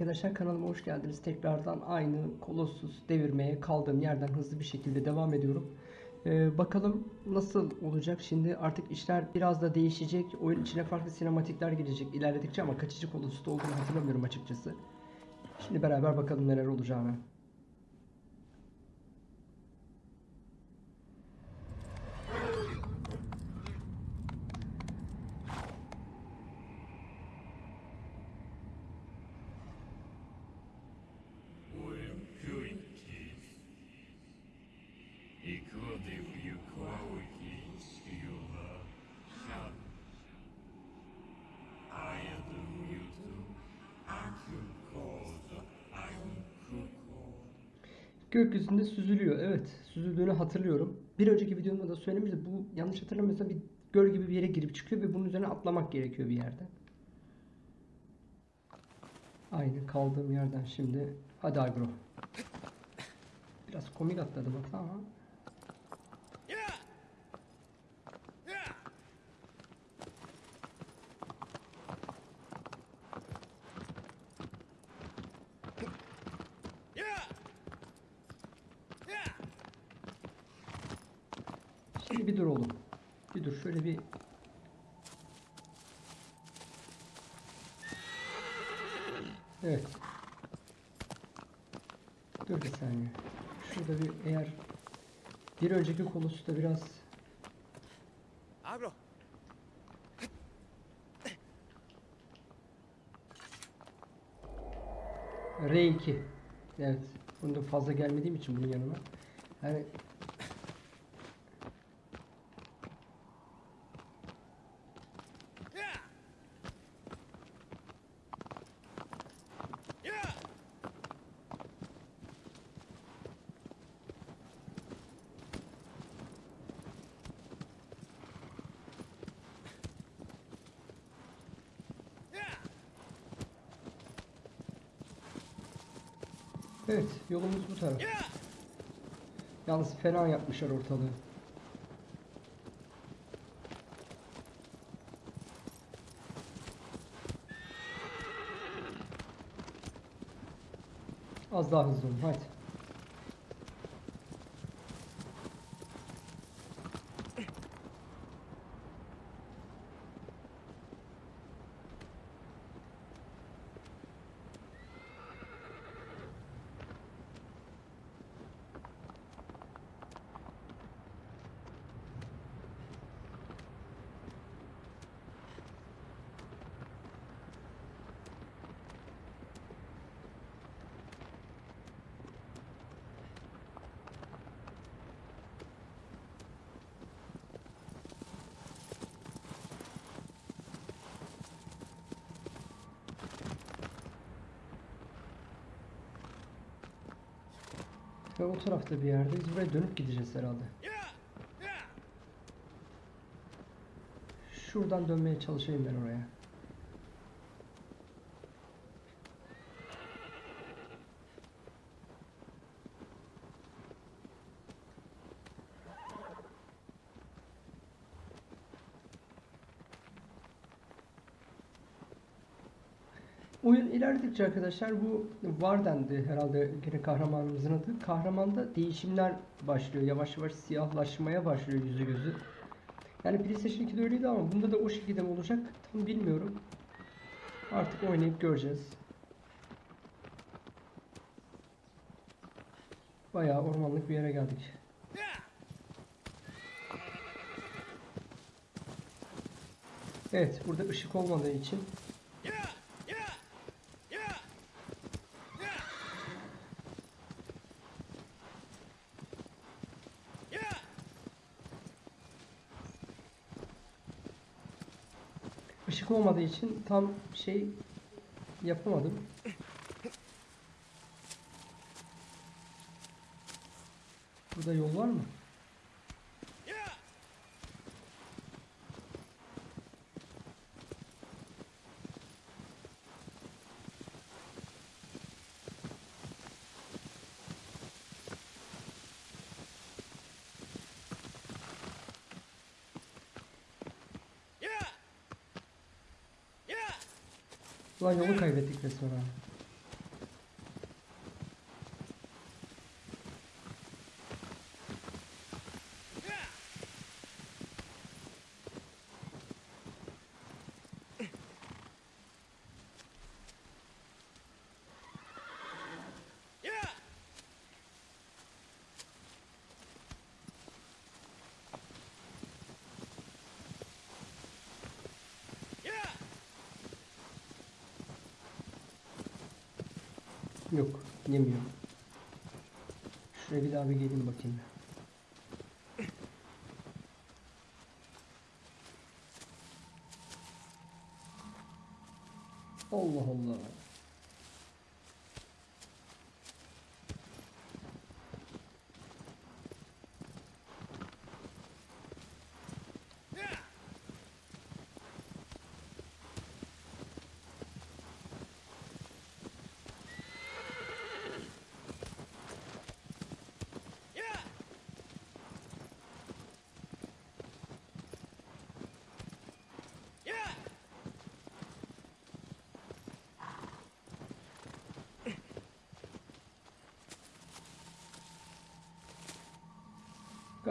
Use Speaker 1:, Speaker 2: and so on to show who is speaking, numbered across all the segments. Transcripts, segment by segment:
Speaker 1: arkadaşlar kanalıma hoş geldiniz. Tekrardan aynı Colossus devirmeye kaldığım yerden hızlı bir şekilde devam ediyorum. Ee, bakalım nasıl olacak şimdi artık işler biraz da değişecek. Oyun içine farklı sinematikler girecek ilerledikçe ama kaçıcı Colossus'ta olduğunu hatırlamıyorum açıkçası. Şimdi beraber bakalım neler olacağını. Gökyüzünde süzülüyor. Evet, süzüldüğünü hatırlıyorum. Bir önceki videomda da söylemiştim. Bu yanlış hatırlamıyorsam bir göl gibi bir yere girip çıkıyor ve bunun üzerine atlamak gerekiyor bir yerde. Aynı kaldığım yerden şimdi. Hadi agro. Biraz komik atladı bak ama. Şimdi bir dur oğlum. Bir dur şöyle bir Evet. Dur bir saniye. Şurada bir eğer bir önceki kolosusta biraz
Speaker 2: Abro.
Speaker 1: R2. Evet. Bunda fazla gelmediğim için bunun yanına. Yani Evet, yolumuz bu taraf. Yalnız fena yapmışlar ortalığı. Az daha hızlı olun, hadi. Ve o tarafta bir yerdeyiz. Buraya dönüp gideceğiz herhalde. Şuradan dönmeye çalışayım ben oraya. Oyun ilerledikçe arkadaşlar bu Varden'di herhalde gene kahramanımızın adı. Kahramanda değişimler başlıyor. Yavaş yavaş siyahlaşmaya başlıyor yüzü gözü. Yani PlayStation 2'de öyleydi ama bunda da o şekilde mi olacak tam bilmiyorum. Artık oynayıp göreceğiz. Bayağı ormanlık bir yere geldik. Evet burada ışık olmadığı için ışık olmadığı için tam şey yapamadım. Burada yol var mı? Ulan yolu kaybettik resmen ha. Yok, yemiyor. Şuraya bir daha bir gelin bakayım. Allah Allah.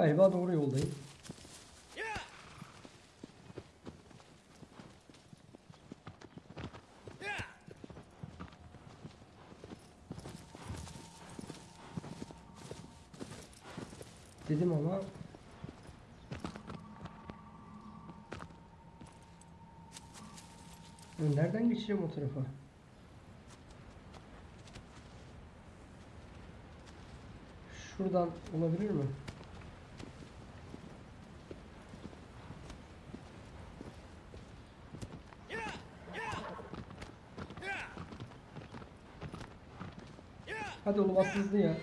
Speaker 1: Galiba doğru yoldayım. Dedim ama Nereden geçeceğim o tarafa? Şuradan olabilir mi? Hadi oğlum hızlı ya.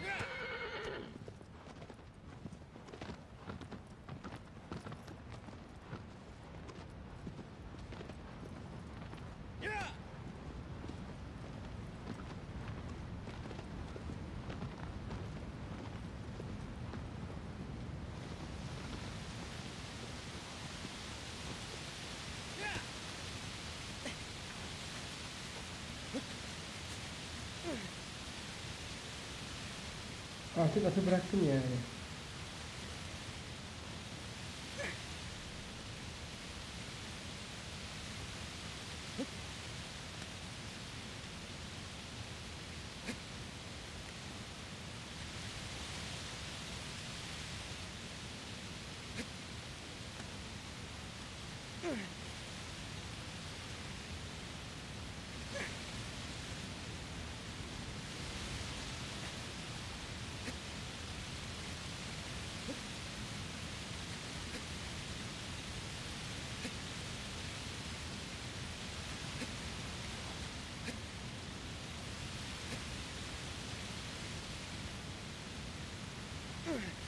Speaker 1: Artık atı bıraktım yani. Ugh.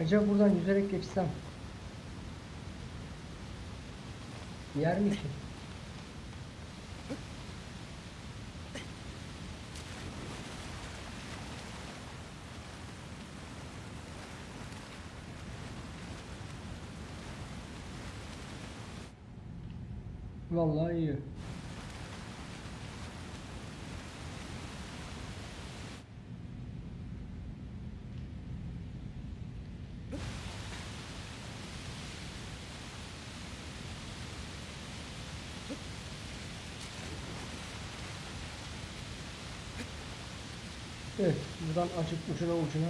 Speaker 1: Acaba buradan yüzerek geçsem yer mi ki? Vallahi iyi. Evet, buradan açıp ucuna ucuna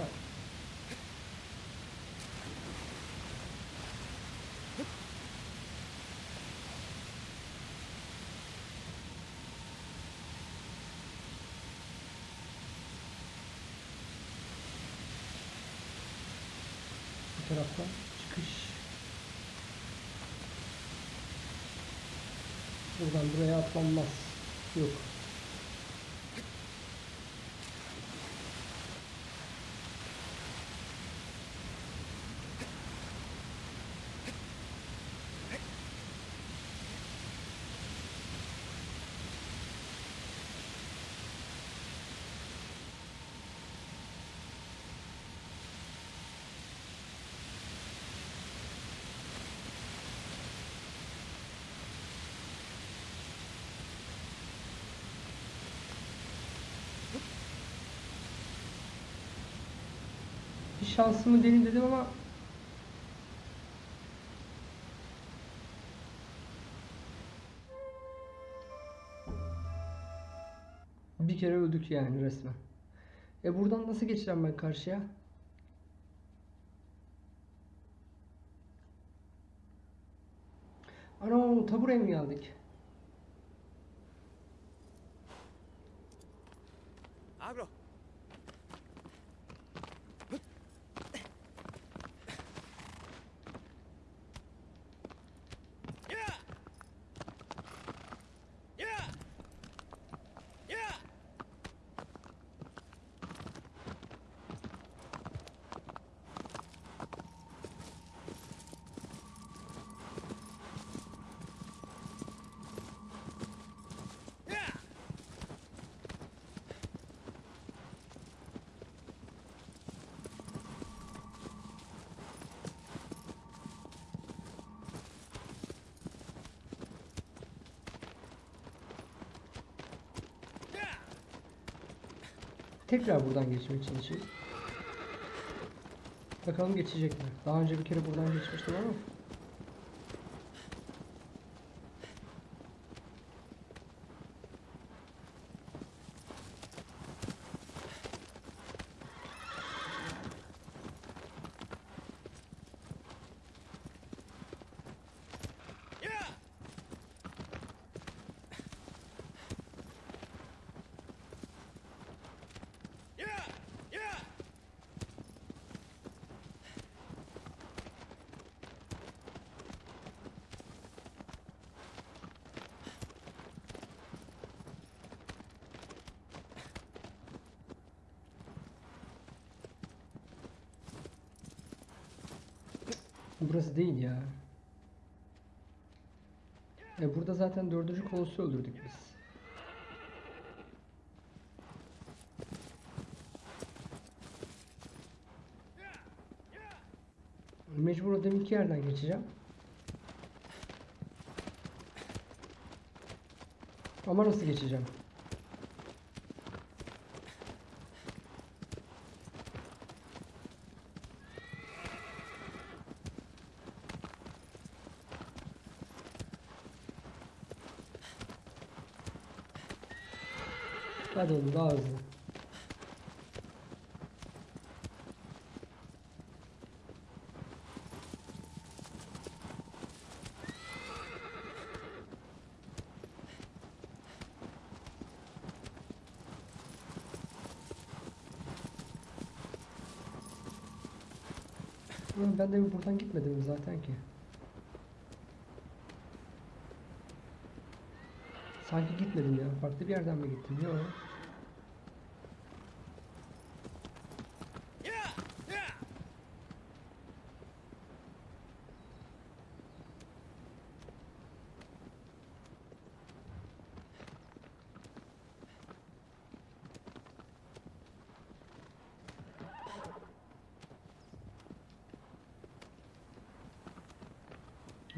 Speaker 1: bu taraftan çıkış. Buradan buraya atlanmaz. Yok. Şansımı deneyim dedim ama bir kere öldük yani resmen. E buradan nasıl geçeceğim ben karşıya? Ana taburaya mı geldik? Tekrar buradan geçmeye çalışayım. Bakalım geçecek mi? Daha önce bir kere buradan geçmiştim ama. Burası değil ya. E burada zaten dördüncü kolosu öldürdük biz. Mecbur o deminki yerden geçeceğim. Ama nasıl geçeceğim? Hadi oğlum daha hızlı. Ben de buradan gitmedim zaten ki. Sanki gitmedim ya. Farklı bir yerden mi gittim? Yok.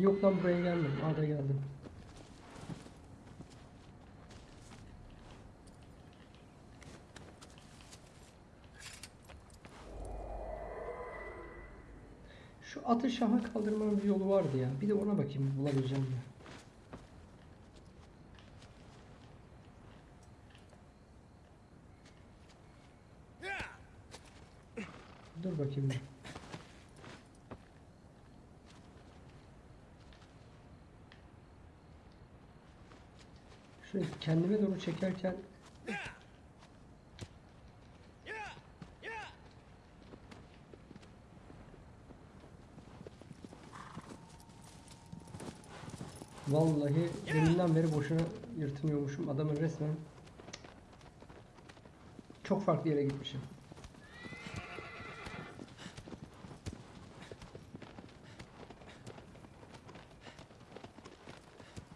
Speaker 1: Yok lan buraya gelmedim. A'da geldim. Şu atı şaha kaldırmanın bir yolu vardı ya. Bir de ona bakayım bulabileceğim mi?
Speaker 2: Yeah.
Speaker 1: Dur bakayım bir. Şöyle kendime doğru çekerken. Vallahi deminden beri boşuna yırtınıyormuşum. Adamın resmen çok farklı yere gitmişim.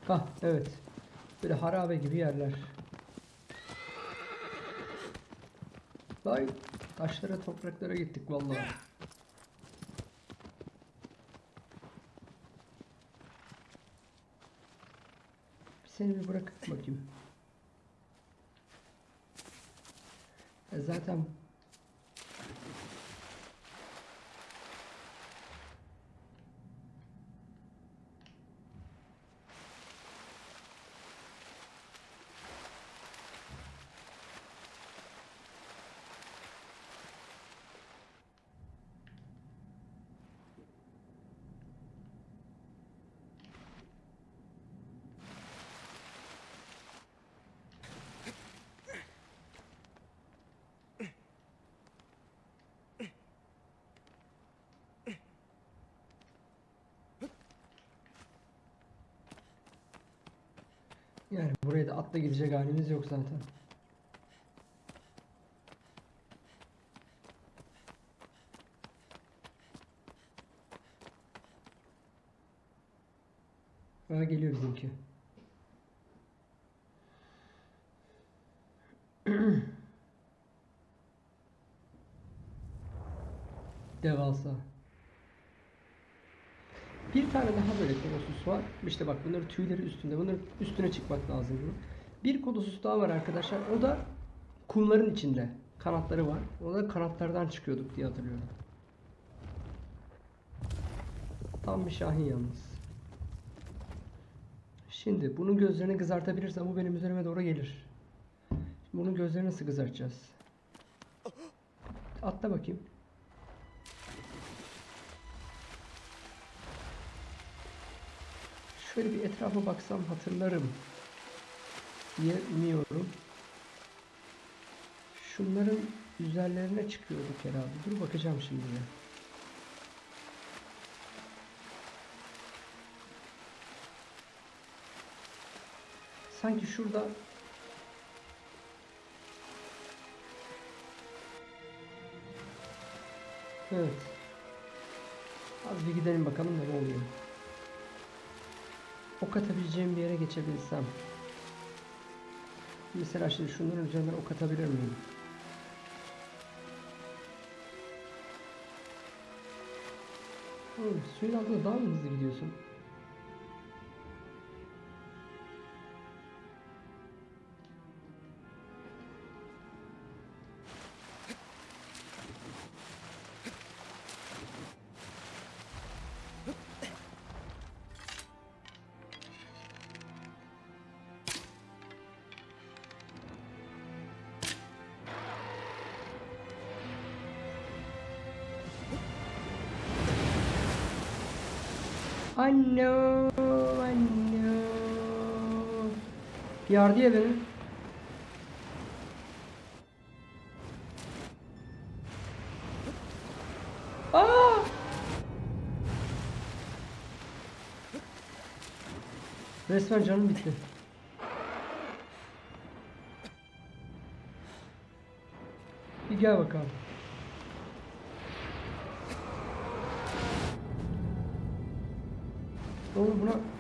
Speaker 1: Hah evet. Böyle harabe gibi yerler. Vay taşlara topraklara gittik vallahi. Seni bir bırakıp bakayım. E zaten Yani buraya da atla gidecek halimiz yok zaten. Ha geliyor bizimki. Devasa. Bir tane daha böyle kolosus var. İşte bak bunların tüyleri üstünde. Bunların üstüne çıkmak lazım bunun. Bir kolosus daha var arkadaşlar. O da kumların içinde. Kanatları var. O da kanatlardan çıkıyorduk diye hatırlıyorum. Tam bir şahin yalnız. Şimdi bunun gözlerini kızartabilirsem bu benim üzerime doğru gelir. Şimdi bunun gözlerini nasıl kızartacağız? Atla bakayım. Şöyle bir etrafa baksam hatırlarım diye umuyorum. Şunların üzerlerine çıkıyorduk herhalde. Dur bakacağım şimdi de. Sanki şurada Evet. Az bir gidelim bakalım ne oluyor. Ok atabileceğim bir yere geçebilsem. Mesela şimdi şunların üzerinden ok atabilir miyim? Oğlum suyun altında daha mı hızlı gidiyorsun? Anno, anno. Yardı ya beni. Aa! Resmen canım bitti. Bir gel bakalım. 我也不知。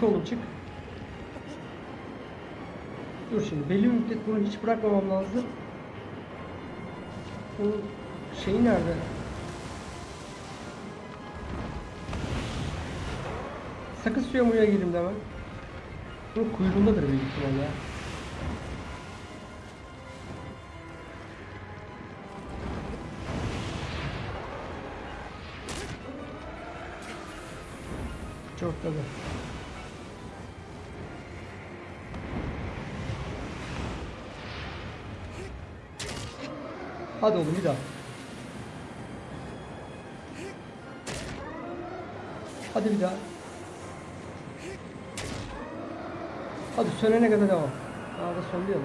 Speaker 1: Çık oğlum çık. Dur şimdi belli bir müddet bunu hiç bırakmamam lazım. Bunun şeyi nerede? Sakın suya muya gireyim demem. Bunun kuyruğundadır büyük ihtimalle. Çok tabii. Hadi oğlum bir daha. Hadi bir daha. Hadi sönene kadar devam. Aa da söndü ya lan.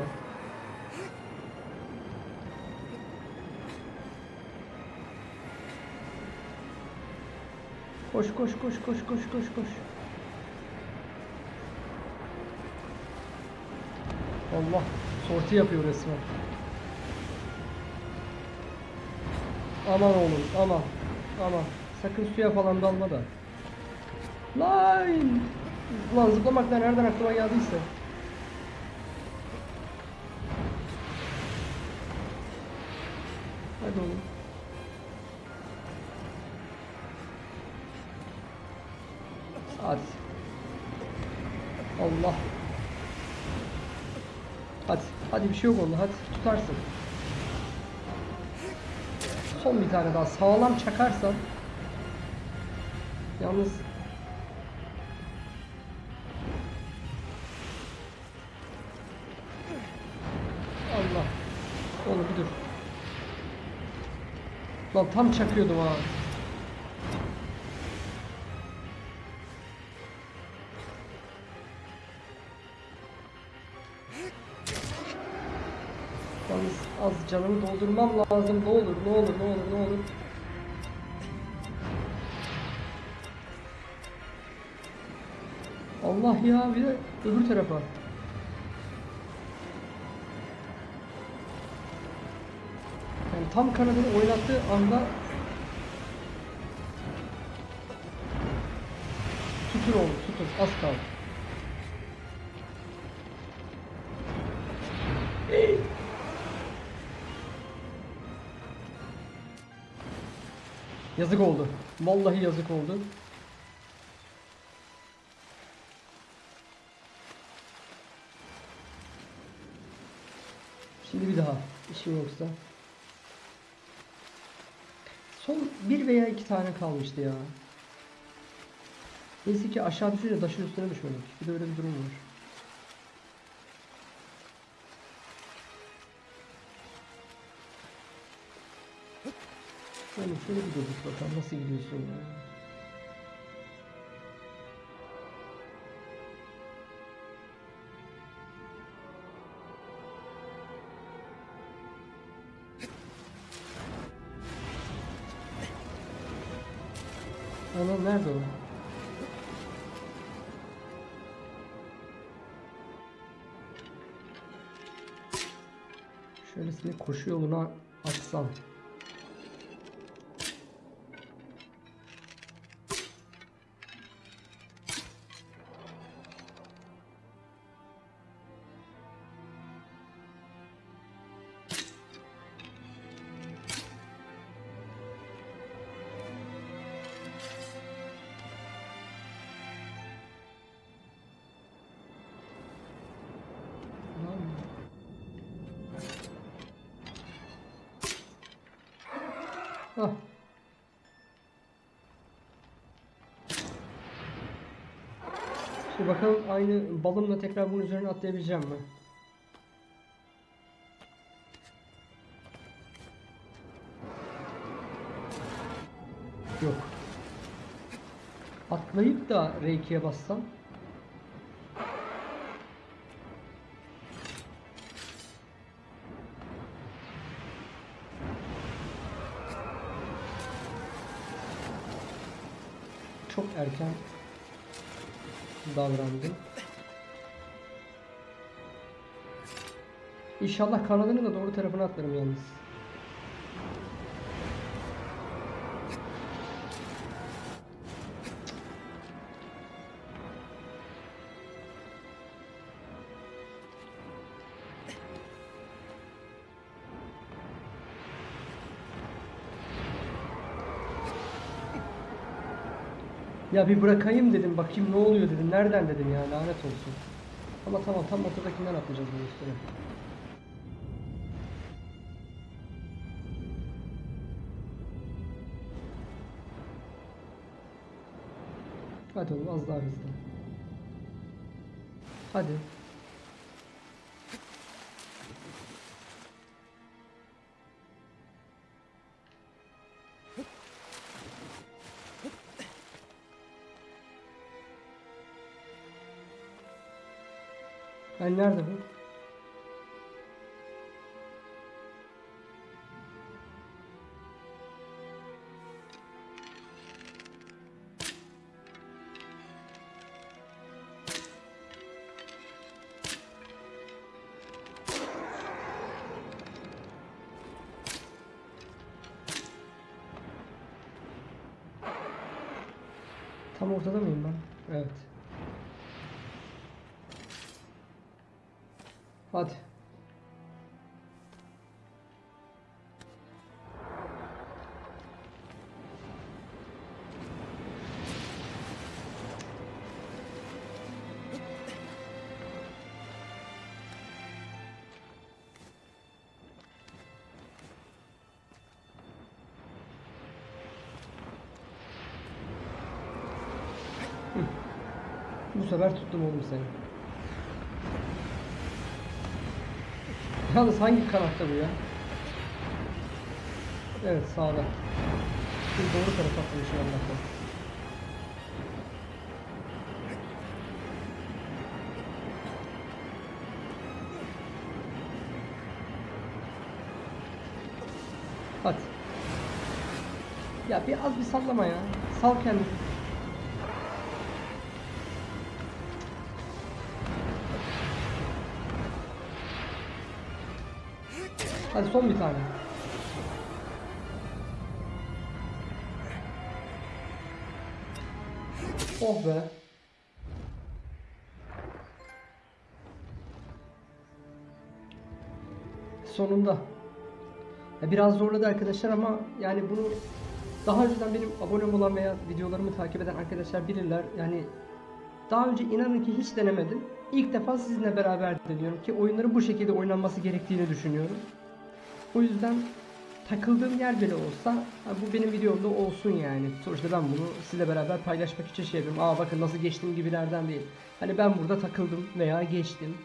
Speaker 1: Koş koş koş koş koş koş koş. Allah sorti yapıyor resmen. Aman oğlum aman aman sakın suya falan dalma da. Lan! Ulan zıplamaktan nereden aklıma geldiyse. Hadi oğlum. Hadi. Allah. Hadi. Hadi bir şey yok onda. Hadi tutarsın son bir tane daha. Sağlam çakarsam yalnız. Allah. Oğlum bir dur. Lan tam çakıyordum ha. Canımı doldurmam lazım. Ne olur, ne olur, ne olur, ne olur. Allah ya bir de öbür tarafa. Yani tam kanadını oynattığı anda tutur oldu, tutur. Az kaldı. Yazık oldu. Vallahi yazık oldu. Şimdi bir daha işim yoksa. Son bir veya iki tane kalmıştı ya. Neyse ki aşağı düşünce taşın üstüne düşmedik. Bir de öyle bir durum var. Şöyle bir durduk bakalım nasıl gidiyorsun ya. Ana nerede o? Şöylesine koşu yoluna açsam. Ah. Şimdi bakalım aynı balımla tekrar bunun üzerine atlayabileceğim mi? Yok. Atlayıp da R2'ye bassam çok erken davrandım. İnşallah kanadının da doğru tarafına atlarım yalnız. Ya bir bırakayım dedim bakayım ne oluyor dedim. Nereden dedim ya lanet olsun. Ama tamam tam ortadakinden atlayacağız bunun üstüne. Hadi oğlum az daha hızlı. Hadi. Hani nerede bu? Tam ortada mıyım Bu sefer tuttum oğlum seni. Yalnız hangi kanatta bu ya? Evet sağda. Şimdi doğru tarafa atmış Allah'tan. Hadi. Ya bir az bir sallama ya. Sal kendini. Hadi son bir tane. Oh be. Sonunda. Ya biraz zorladı arkadaşlar ama yani bunu daha önceden benim abonem olan veya videolarımı takip eden arkadaşlar bilirler. Yani daha önce inanın ki hiç denemedim. İlk defa sizinle beraber deniyorum ki oyunların bu şekilde oynanması gerektiğini düşünüyorum. O yüzden takıldığım yer bile olsa bu benim videomda olsun yani. Sonuçta ben bunu sizle beraber paylaşmak için şey yapıyorum. Aa bakın nasıl geçtiğim gibilerden değil. Hani ben burada takıldım veya geçtim.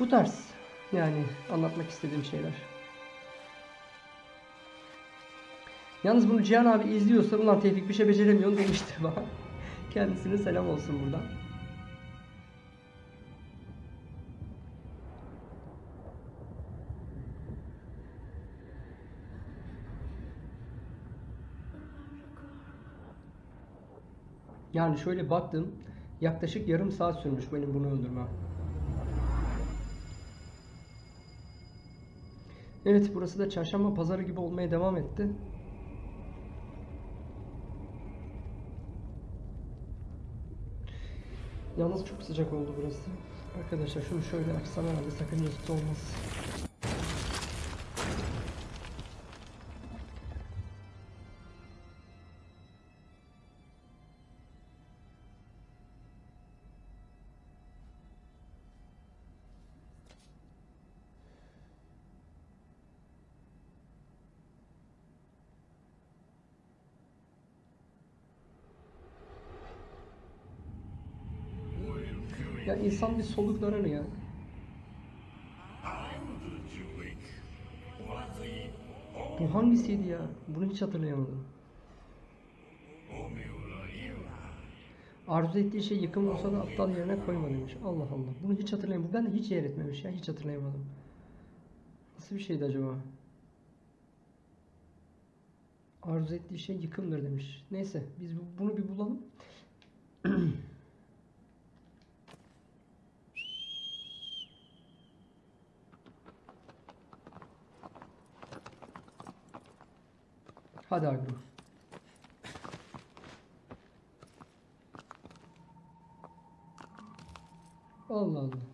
Speaker 1: Bu tarz yani anlatmak istediğim şeyler. Yalnız bunu Cihan abi izliyorsa ulan Tevfik bir şey beceremiyorsun demiştir bana. Kendisine selam olsun buradan. Yani şöyle baktım. Yaklaşık yarım saat sürmüş benim bunu öldürmem. Evet burası da çarşamba pazarı gibi olmaya devam etti. Yalnız çok sıcak oldu burası. Arkadaşlar şunu şöyle açsam herhalde sakıncası olmaz. İnsan bir ya.
Speaker 3: Jewish. What the
Speaker 1: Bu hangisiydi ya? Bunu hiç hatırlayamadım. Arzu ettiği şey yıkım olsa da aptal yerine koyma demiş. Allah Allah. Bunu hiç hatırlayamadım. Ben de hiç yer etmemiş ya. Hiç hatırlayamadım. Nasıl bir şeydi acaba? Arzu ettiği şey yıkımdır demiş. Neyse biz bu- bunu bir bulalım. Hadi agro. Allah Allah.